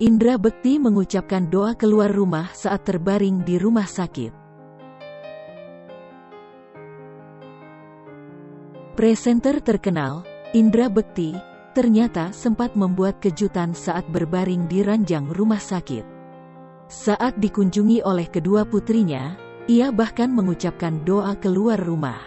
Indra Bekti mengucapkan doa keluar rumah saat terbaring di rumah sakit. Presenter terkenal, Indra Bekti, ternyata sempat membuat kejutan saat berbaring di ranjang rumah sakit. Saat dikunjungi oleh kedua putrinya, ia bahkan mengucapkan doa keluar rumah.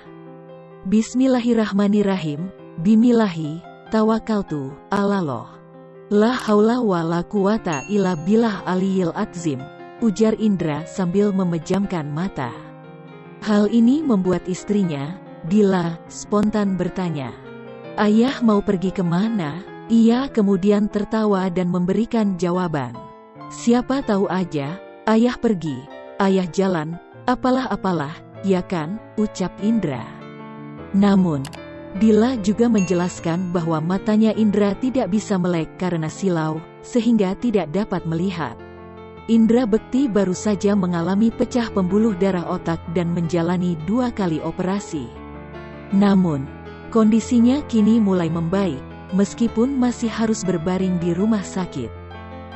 Bismillahirrahmanirrahim, Bimilahi, Tawakaltu, Alaloh. La haula wa la quwata illa billah aliyil adzim, ujar Indra sambil memejamkan mata. Hal ini membuat istrinya, Dila, spontan bertanya, Ayah mau pergi ke mana? Ia kemudian tertawa dan memberikan jawaban. Siapa tahu aja, ayah pergi, ayah jalan, apalah-apalah, ya kan, ucap Indra. Namun, Dila juga menjelaskan bahwa matanya Indra tidak bisa melek karena silau, sehingga tidak dapat melihat. Indra Bekti baru saja mengalami pecah pembuluh darah otak dan menjalani dua kali operasi. Namun, Kondisinya kini mulai membaik, meskipun masih harus berbaring di rumah sakit.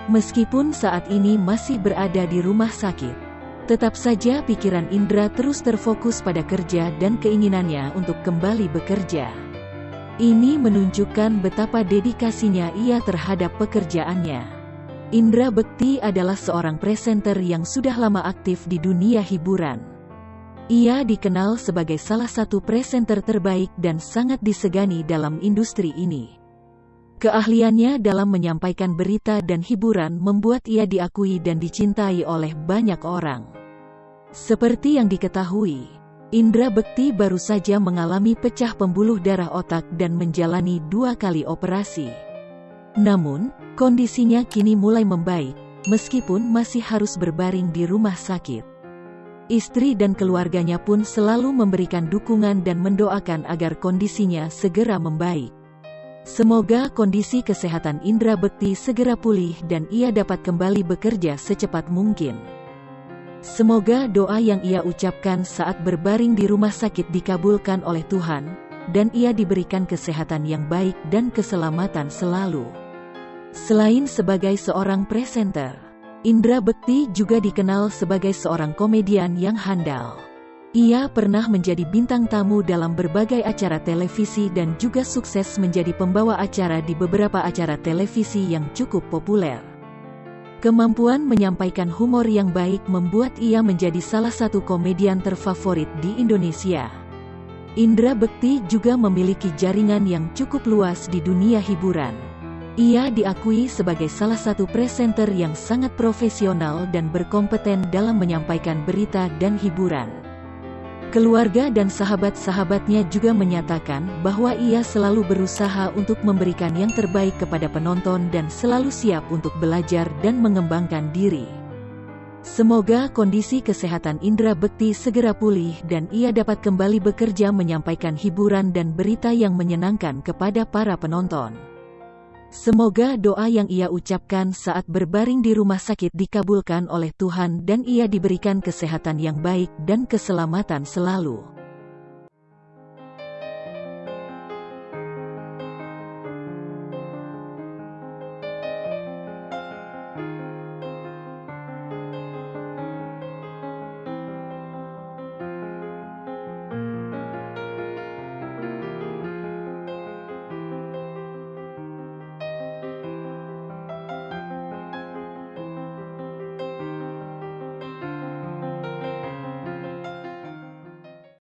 Meskipun saat ini masih berada di rumah sakit, tetap saja pikiran Indra terus terfokus pada kerja dan keinginannya untuk kembali bekerja. Ini menunjukkan betapa dedikasinya ia terhadap pekerjaannya. Indra Bekti adalah seorang presenter yang sudah lama aktif di dunia hiburan. Ia dikenal sebagai salah satu presenter terbaik dan sangat disegani dalam industri ini. Keahliannya dalam menyampaikan berita dan hiburan membuat ia diakui dan dicintai oleh banyak orang. Seperti yang diketahui, Indra Bekti baru saja mengalami pecah pembuluh darah otak dan menjalani dua kali operasi. Namun, kondisinya kini mulai membaik, meskipun masih harus berbaring di rumah sakit. Istri dan keluarganya pun selalu memberikan dukungan dan mendoakan agar kondisinya segera membaik. Semoga kondisi kesehatan Indra Bekti segera pulih dan ia dapat kembali bekerja secepat mungkin. Semoga doa yang ia ucapkan saat berbaring di rumah sakit dikabulkan oleh Tuhan, dan ia diberikan kesehatan yang baik dan keselamatan selalu. Selain sebagai seorang presenter, Indra Bekti juga dikenal sebagai seorang komedian yang handal. Ia pernah menjadi bintang tamu dalam berbagai acara televisi dan juga sukses menjadi pembawa acara di beberapa acara televisi yang cukup populer. Kemampuan menyampaikan humor yang baik membuat ia menjadi salah satu komedian terfavorit di Indonesia. Indra Bekti juga memiliki jaringan yang cukup luas di dunia hiburan. Ia diakui sebagai salah satu presenter yang sangat profesional dan berkompeten dalam menyampaikan berita dan hiburan. Keluarga dan sahabat-sahabatnya juga menyatakan bahwa ia selalu berusaha untuk memberikan yang terbaik kepada penonton dan selalu siap untuk belajar dan mengembangkan diri. Semoga kondisi kesehatan Indra Bekti segera pulih dan ia dapat kembali bekerja menyampaikan hiburan dan berita yang menyenangkan kepada para penonton. Semoga doa yang ia ucapkan saat berbaring di rumah sakit dikabulkan oleh Tuhan dan ia diberikan kesehatan yang baik dan keselamatan selalu.